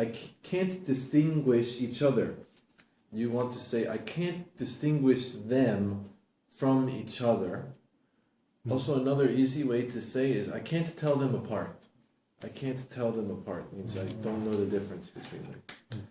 I can't distinguish each other. You want to say, I can't distinguish them from each other. Also, another easy way to say is, I can't tell them apart. I can't tell them apart means I don't know the difference between them.